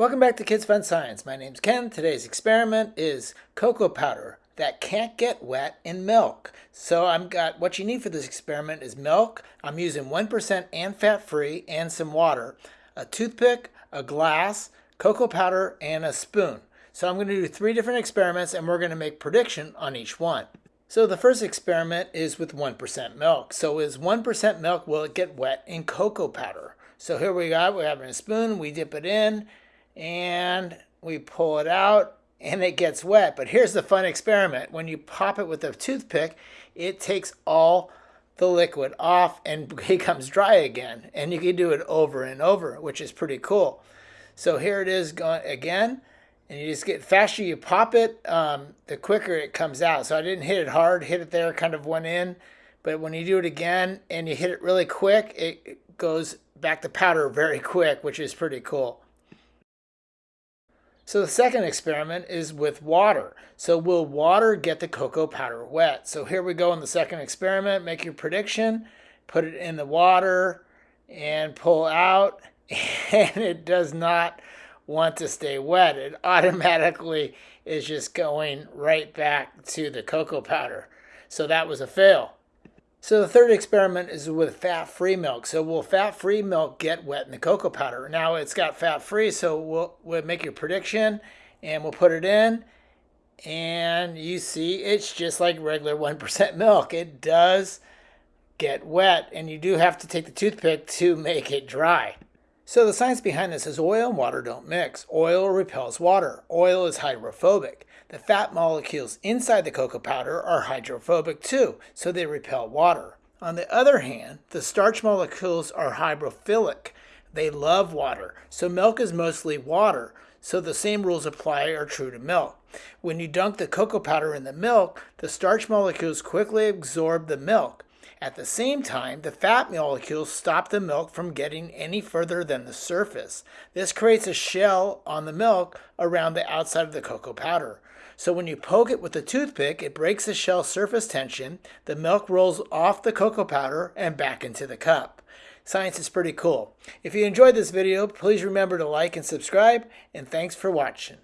Welcome back to Kids Fun Science. My name's Ken. Today's experiment is cocoa powder that can't get wet in milk. So I've got what you need for this experiment is milk. I'm using 1% and fat-free and some water, a toothpick, a glass, cocoa powder, and a spoon. So I'm going to do three different experiments and we're going to make prediction on each one. So the first experiment is with 1% milk. So is 1% milk, will it get wet in cocoa powder? So here we got, we're having a spoon, we dip it in, and we pull it out and it gets wet. But here's the fun experiment. When you pop it with a toothpick, it takes all the liquid off and becomes dry again. And you can do it over and over, which is pretty cool. So here it is going again. And you just get faster you pop it, um, the quicker it comes out. So I didn't hit it hard, hit it there, kind of went in. But when you do it again and you hit it really quick, it goes back to powder very quick, which is pretty cool. So the second experiment is with water. So will water get the cocoa powder wet? So here we go in the second experiment. Make your prediction, put it in the water and pull out and it does not want to stay wet. It automatically is just going right back to the cocoa powder. So that was a fail. So the third experiment is with fat-free milk. So will fat-free milk get wet in the cocoa powder? Now it's got fat-free, so we'll, we'll make your prediction and we'll put it in. And you see it's just like regular 1% milk. It does get wet and you do have to take the toothpick to make it dry. So the science behind this is oil and water don't mix. Oil repels water. Oil is hydrophobic. The fat molecules inside the cocoa powder are hydrophobic too, so they repel water. On the other hand, the starch molecules are hydrophilic. They love water, so milk is mostly water, so the same rules apply are true to milk. When you dunk the cocoa powder in the milk, the starch molecules quickly absorb the milk. At the same time, the fat molecules stop the milk from getting any further than the surface. This creates a shell on the milk around the outside of the cocoa powder. So when you poke it with a toothpick, it breaks the shell surface tension, the milk rolls off the cocoa powder and back into the cup. Science is pretty cool. If you enjoyed this video, please remember to like and subscribe, and thanks for watching.